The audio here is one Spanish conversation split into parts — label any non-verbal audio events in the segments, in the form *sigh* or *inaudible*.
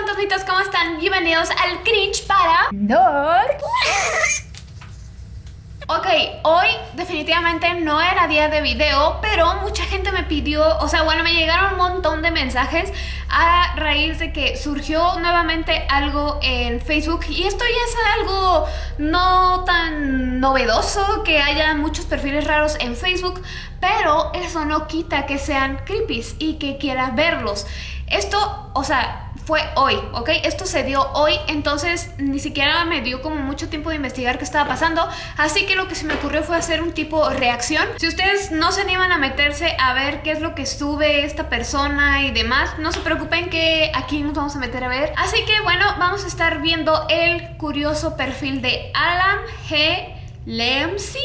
fantasmitas, ¿cómo están? Bienvenidos al Cringe para... Dark Ok, hoy definitivamente no era día de video, pero mucha gente me pidió, o sea, bueno, me llegaron un montón de mensajes a raíz de que surgió nuevamente algo en Facebook y esto ya es algo no tan novedoso que haya muchos perfiles raros en Facebook, pero eso no quita que sean creepies y que quiera verlos. Esto, o sea, fue hoy, ¿ok? Esto se dio hoy, entonces ni siquiera me dio como mucho tiempo de investigar qué estaba pasando, así que lo que se me ocurrió fue hacer un tipo reacción. Si ustedes no se animan a meterse a ver qué es lo que sube esta persona y demás, no se preocupen que aquí nos vamos a meter a ver. Así que bueno, vamos a estar viendo el curioso perfil de Alan G. Lemsy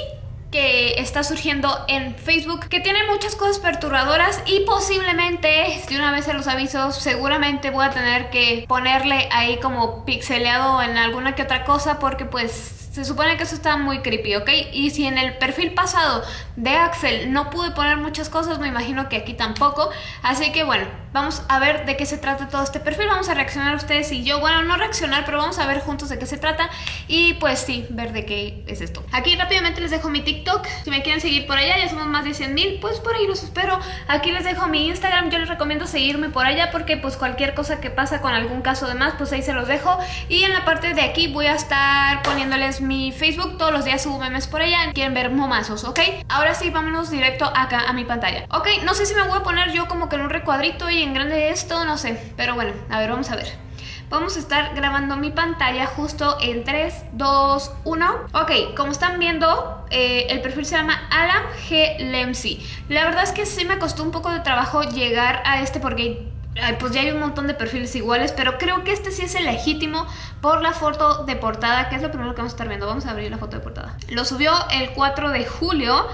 que está surgiendo en Facebook que tiene muchas cosas perturbadoras y posiblemente, de una vez se los aviso, seguramente voy a tener que ponerle ahí como pixeleado en alguna que otra cosa porque pues se supone que eso está muy creepy, ¿ok? Y si en el perfil pasado de Axel no pude poner muchas cosas, me imagino que aquí tampoco. Así que bueno, vamos a ver de qué se trata todo este perfil. Vamos a reaccionar ustedes y yo. Bueno, no reaccionar, pero vamos a ver juntos de qué se trata. Y pues sí, ver de qué es esto. Aquí rápidamente les dejo mi TikTok. Si me quieren seguir por allá, ya somos más de 100 mil, pues por ahí los espero. Aquí les dejo mi Instagram. Yo les recomiendo seguirme por allá porque pues cualquier cosa que pasa con algún caso de más, pues ahí se los dejo. Y en la parte de aquí voy a estar poniéndoles mi Facebook, todos los días subo memes por allá, quieren ver momazos, ¿ok? Ahora sí, vámonos directo acá a mi pantalla. Ok, no sé si me voy a poner yo como que en un recuadrito y en grande esto, no sé, pero bueno, a ver, vamos a ver. Vamos a estar grabando mi pantalla justo en 3, 2, 1 Ok, como están viendo, eh, el perfil se llama Alan G. Lemsy La verdad es que sí me costó un poco de trabajo llegar a este porque pues ya hay un montón de perfiles iguales, pero creo que este sí es el legítimo por la foto de portada, que es lo primero que vamos a estar viendo. Vamos a abrir la foto de portada. Lo subió el 4 de julio.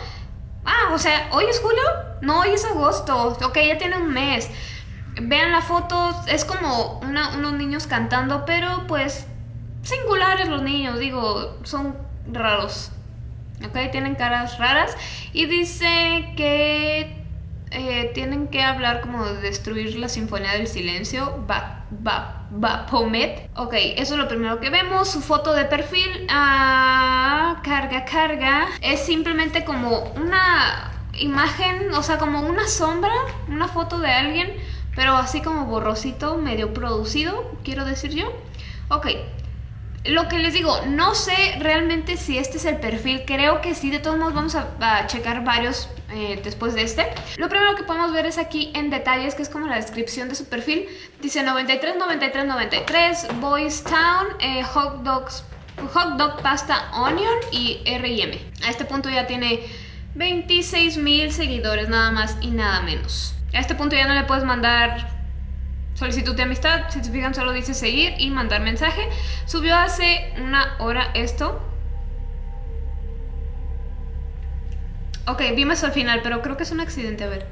Ah, o sea, ¿hoy es julio? No, hoy es agosto. Ok, ya tiene un mes. Vean la foto, es como unos niños cantando, pero pues singulares los niños, digo, son raros. Ok, tienen caras raras. Y dice que eh, tienen que hablar como de destruir la Sinfonía del Silencio, va, va, va, Pomet. Ok, eso es lo primero que vemos. Su foto de perfil, ah, carga, carga. Es simplemente como una imagen, o sea, como una sombra, una foto de alguien, pero así como borrosito, medio producido, quiero decir yo. Ok, lo que les digo, no sé realmente si este es el perfil, creo que sí, de todos modos vamos a, checar varios eh, después de este. Lo primero que podemos ver es aquí en detalles, que es como la descripción de su perfil. Dice 93, 93, 93, Boys Town, eh, hot dogs, dog pasta onion y R&M. A este punto ya tiene 26 mil seguidores, nada más y nada menos. A este punto ya no le puedes mandar solicitud de amistad, si se fijan solo dice seguir y mandar mensaje. Subió hace una hora esto. Ok, vimos al final, pero creo que es un accidente, a ver.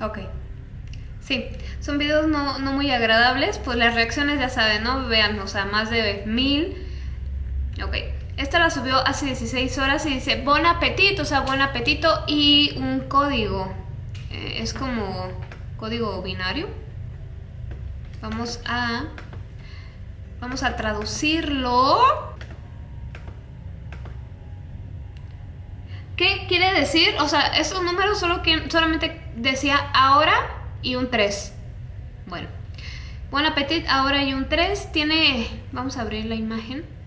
Ok. Sí, son videos no, no, muy agradables, pues las reacciones ya saben, ¿no? Vean, o sea, más de mil. Ok. Esta la subió hace 16 horas y dice Bon apetito, o sea, buen apetito y un código. Eh, es como código binario. Vamos a... Vamos a traducirlo. ¿Qué quiere decir? O sea, esos números solo que, solamente decía ahora y un 3. Bueno. Buen apetito, ahora y un 3. Tiene... Vamos a abrir la imagen.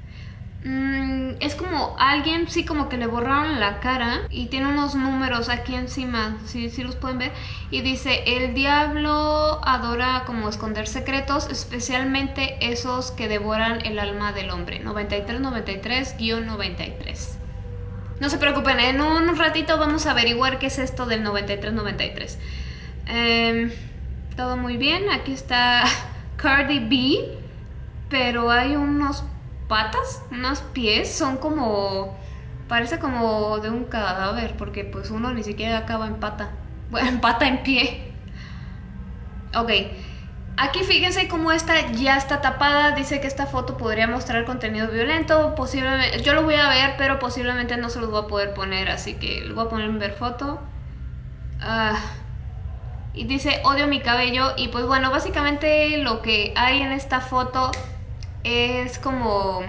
Mm, es como alguien, sí, como que le borraron la cara y tiene unos números aquí encima, si sí, los pueden ver. Y dice, el diablo adora como esconder secretos, especialmente esos que devoran el alma del hombre. 9393-93. No se preocupen, en un ratito vamos a averiguar qué es esto del 9393. Em, todo muy bien, aquí está *laughs* Cardi B, pero hay unos patas, unos pies, son como... Parece como de un cadáver, porque pues uno ni siquiera acaba en pata. Bueno, en pata, en pie. Ok. Aquí fíjense cómo esta ya está tapada, dice que esta foto podría mostrar contenido violento, posiblemente, yo lo voy a ver, pero posiblemente no se los voy a poder poner, así que lo voy a poner en ver foto. Ah, y dice odio mi cabello y pues bueno, básicamente lo que hay en esta foto es como...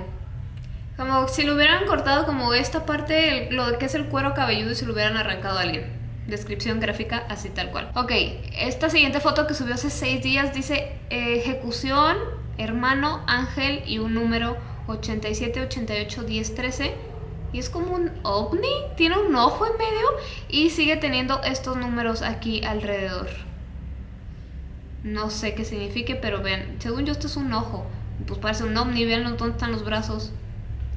Como si lo hubieran cortado como esta parte, lo que es el cuero cabelludo y se lo hubieran arrancado a alguien. Descripción gráfica así tal cual. Ok, esta siguiente foto que subió hace 6 días dice ejecución, hermano, ángel y un número 87, 88, 10, 13. Y es como un ovni, tiene un ojo en medio y sigue teniendo estos números aquí alrededor. No sé qué signifique, pero vean, según yo esto es un ojo. Pues parece un ovni, vean dónde están los brazos.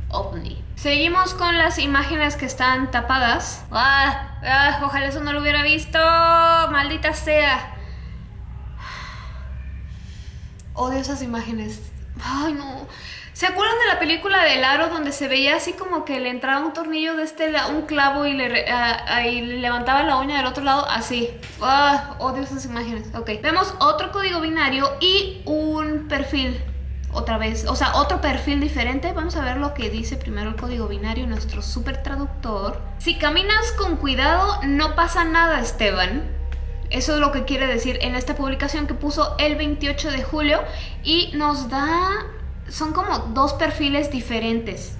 OVNI. Seguimos con las imágenes que están tapadas. ¡Ah! ¡Ah! Ojalá eso no lo hubiera visto. Maldita sea. Odio esas imágenes. Ay, no. ¿Se acuerdan de la película del aro donde se veía así como que le entraba un tornillo de este un clavo y le, y le levantaba la uña del otro lado? Así. ¡Ah! Odio esas imágenes. Ok. Vemos otro código binario y un perfil otra vez, o sea, otro perfil diferente. Vamos a ver lo que dice primero el código binario, nuestro super traductor. Si caminas con cuidado, no pasa nada, Esteban. Eso es lo que quiere decir en esta publicación que puso el 28 de julio y nos da... Son como dos perfiles diferentes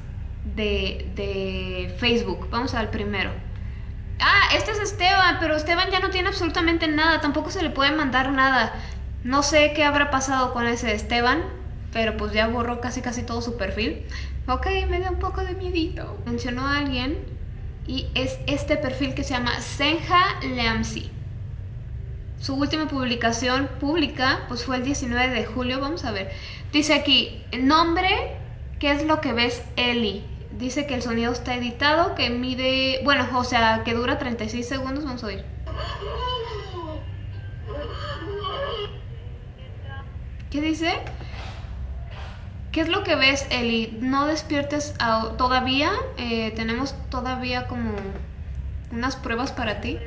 de, de Facebook. Vamos al primero. Ah, este es Esteban, pero Esteban ya no tiene absolutamente nada, tampoco se le puede mandar nada. No sé qué habrá pasado con ese Esteban, pero pues ya borró casi casi todo su perfil. Ok, me da un poco de miedito. Mencionó a alguien y es este perfil que se llama Senja Leamsi. Su última publicación pública pues fue el 19 de julio, vamos a ver. Dice aquí, nombre, ¿qué es lo que ves Eli? Dice que el sonido está editado, que mide, bueno, o sea, que dura 36 segundos, vamos a oír. ¿Qué dice? ¿Qué es lo que ves, Eli? No despiertes todavía. Eh, tenemos todavía como unas pruebas para ti.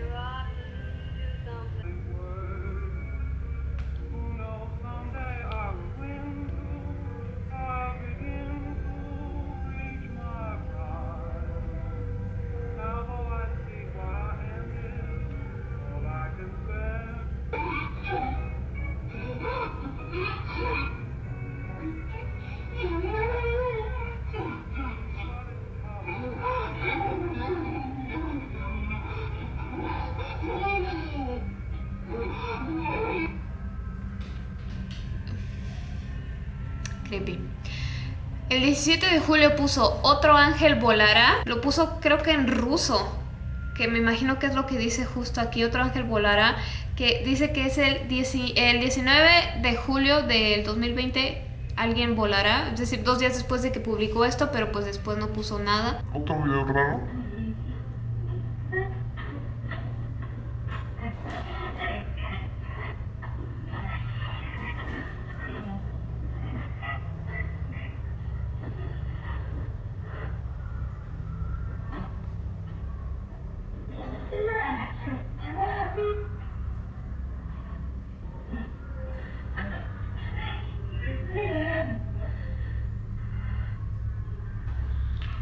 El 17 de julio puso Otro ángel volará. Lo puso creo que en ruso. Que me imagino que es lo que dice justo aquí. Otro ángel volará. Que dice que es el, el 19 de julio del 2020 alguien volará, es decir, dos días después de que publicó esto, pero pues después no puso nada. Otro video raro.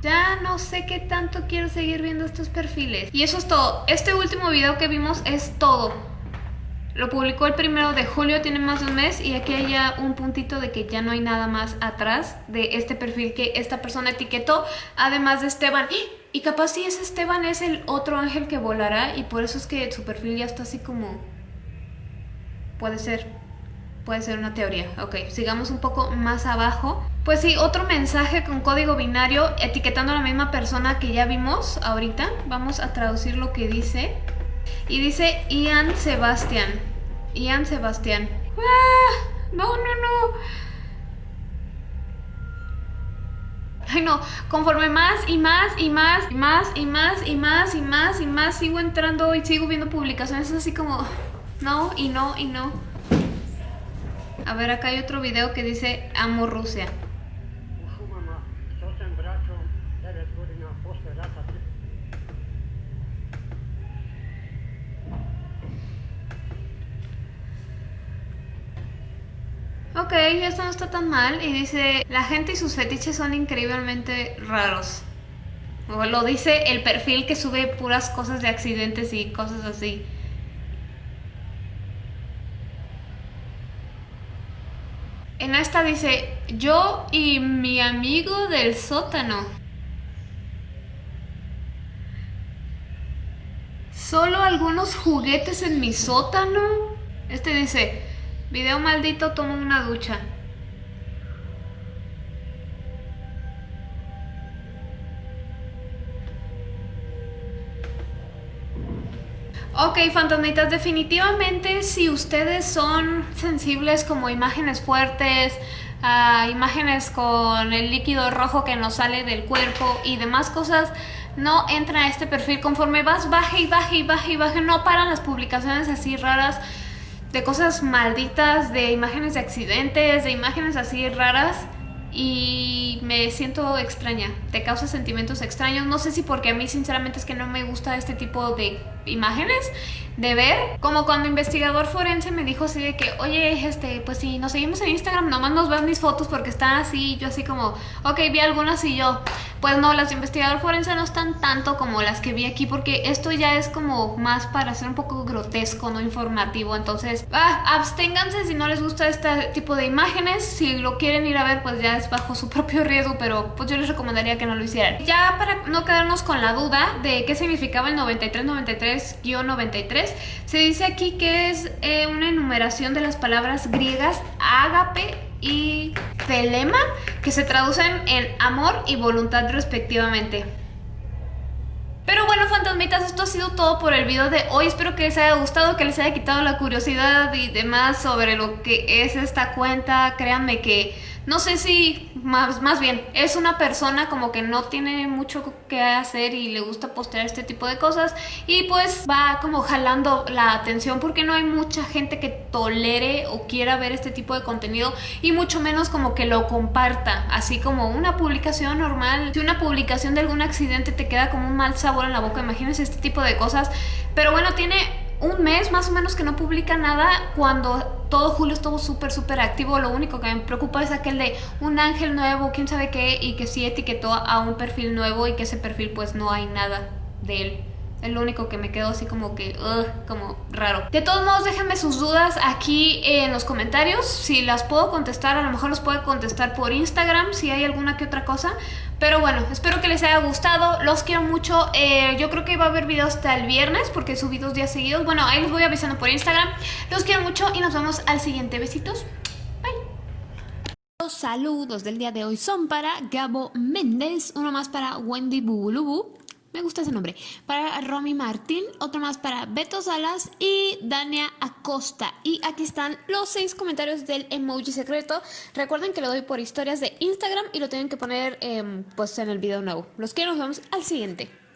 Ya no sé qué tanto quiero seguir viendo estos perfiles. Y eso es todo. Este último video que vimos es todo. Lo publicó el primero de julio, tiene más de un mes y aquí hay ya un puntito de que ya no hay nada más atrás de este perfil que esta persona etiquetó, además de Esteban. Y capaz si es Esteban es el otro ángel que volará y por eso es que su perfil ya está así como... Puede ser, puede ser una teoría. Ok, sigamos un poco más abajo. Pues sí, otro mensaje con código binario etiquetando a la misma persona que ya vimos ahorita. Vamos a traducir lo que dice. Y dice Ian Sebastián. Ian Sebastián. ¡Ah! No, no, no. Ay no, conforme más y más y más y más y más y más y más y más sigo entrando y sigo viendo publicaciones así como no y no y no. A ver, acá hay otro video que dice amo Rusia. Ok, esto no está tan mal. Y dice, la gente y sus fetiches son increíblemente raros. O lo dice el perfil que sube puras cosas de accidentes y cosas así. En esta dice, yo y mi amigo del sótano. Solo algunos juguetes en mi sótano. Este dice, video maldito, tomo una ducha. Ok, fantasmitas, definitivamente si ustedes son sensibles como imágenes fuertes, a imágenes con el líquido rojo que nos sale del cuerpo y demás cosas, no entran a este perfil. Conforme vas, baje y baje y baje y baje, no paran las publicaciones así raras de cosas malditas, de imágenes de accidentes, de imágenes así raras y me siento extraña, te causa sentimientos extraños, no sé si porque a mí sinceramente es que no me gusta este tipo de imágenes de ver, como cuando investigador forense me dijo así de que, oye, este, pues si nos seguimos en Instagram, nomás nos ves mis fotos porque están así, yo así como, ok, vi algunas y yo, pues no, las de investigador forense no están tanto como las que vi aquí porque esto ya es como más para ser un poco grotesco, no informativo, entonces, ah, absténganse si no les gusta este tipo de imágenes, si lo quieren ir a ver, pues ya es bajo su *laughs* propio riesgo, pero pues yo les recomendaría que no lo hicieran. Ya para no quedarnos con la duda de qué significaba el 9393-93, se dice aquí que es eh, una enumeración de las palabras griegas ágape y telema, que se traducen en amor y voluntad respectivamente. Pero bueno, fantasmitas, esto ha sido todo por el video de hoy. Espero que les haya gustado, que les haya quitado la curiosidad y demás sobre lo que es esta cuenta. Créanme que no sé si, más, más bien, es una persona como que no tiene mucho que hacer y le gusta postear este tipo de cosas y pues va como jalando la atención porque no hay mucha gente que tolere o quiera ver este tipo de contenido y mucho menos como que lo comparta, así como una publicación normal. Si una publicación de algún accidente te queda como un mal sabor en la boca, imagínense este tipo de cosas. Pero bueno, tiene un mes más o menos que no publica nada cuando todo julio estuvo súper súper activo lo único que me preocupa es aquel de un ángel nuevo quién sabe qué y que sí etiquetó a un perfil nuevo y que ese perfil pues no hay nada de él es lo único que me quedó así como que, como raro. De todos modos, déjenme sus dudas aquí en los comentarios. Si las puedo contestar, a lo mejor los puedo contestar por Instagram, si hay alguna que otra cosa. Pero bueno, espero que les haya gustado. Los quiero mucho. Eh, yo creo que va a haber videos hasta el viernes porque subí dos días seguidos. Bueno, ahí les voy avisando por Instagram. Los quiero mucho y nos vemos al siguiente. Besitos. Bye. Los saludos del día de hoy son para Gabo Méndez, uno más para Wendy Bubulubu, me gusta ese nombre. Para Romy Martín, otro más para Beto Salas y Dania Acosta. Y aquí están los seis comentarios del emoji secreto. Recuerden que lo doy por historias de Instagram y lo tienen que poner em, pues en el video nuevo. Los quiero, nos vemos al siguiente.